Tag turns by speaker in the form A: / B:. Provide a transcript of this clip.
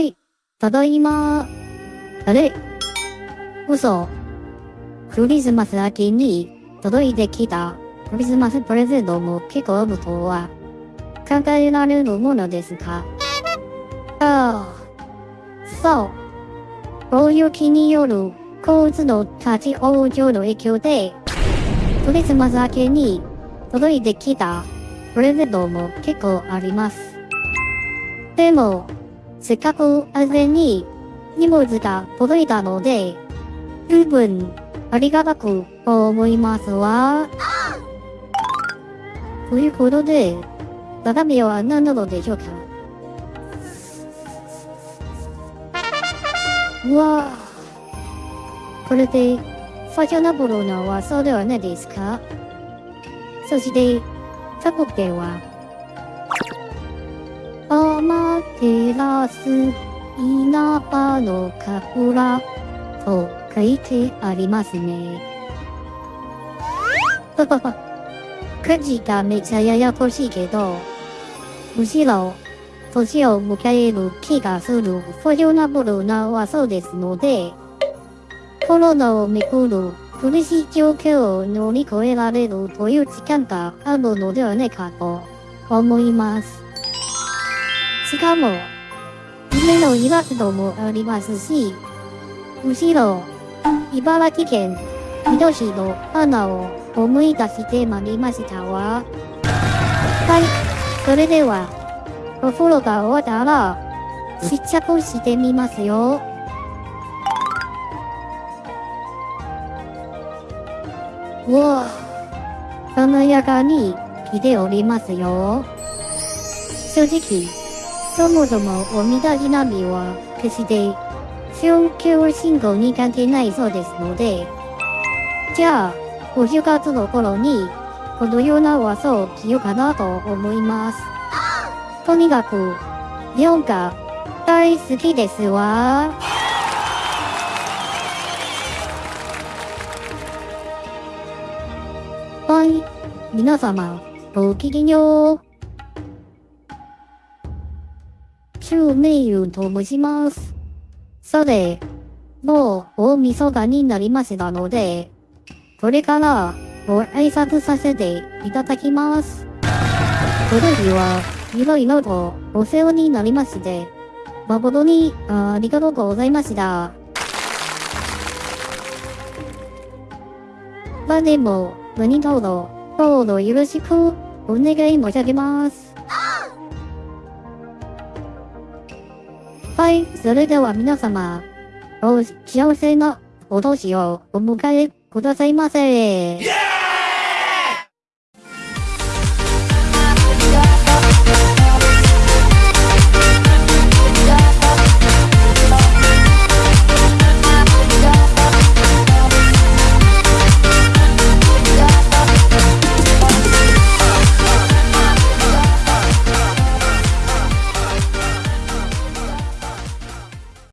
A: いただいま。あれ？嘘。クリスマス明けに届いてきたクリスマスプレゼントも結構あるとは考えられるものですか？ああ、そう。大雪による交通の立ち往生の影響で、クリスマス明けに届いてきたプレゼントも結構あります。でも、せっかく安全に荷物が届いたので、十分ありがたく思いますわ。ということで、中身は何なのでしょうか。うわ。これで、ファッショナブルな和装ではないですか。そして、韓国では、マテラス稲葉の桜と書いてありますね。ははは。くじがめちゃややこしいけど、むしろ、年を迎える気がするフォジョナブルな和ですので、コロナをめくる苦しい状況を乗り越えられるという時間があるのではないかと思います。しかも、夢のイラストもありますし、むしろ、茨城県水戸市の花を思い出してまいりましたわ。はい、それでは、お風呂が終わったら、試着してみますよ。うわ華やかに来ておりますよ。正直、そもそもおみだじ波は決して宗教信仰に関係ないそうですので、じゃあ、お正月の頃に、このような和装を着ようかなと思います。とにかく、日本が大好きですわ。はい。皆様、ごきげんよう。周明雲と申します。さて、もう大晦日になりましたので、これからご挨拶させていただきます。この日はいろいろとお世話になりまして、誠にありがとうございました。まあでも、何卒、どうぞよろしくお願い申し上げます。はい、それでは皆様、お幸せなお年をお迎えくださいませ。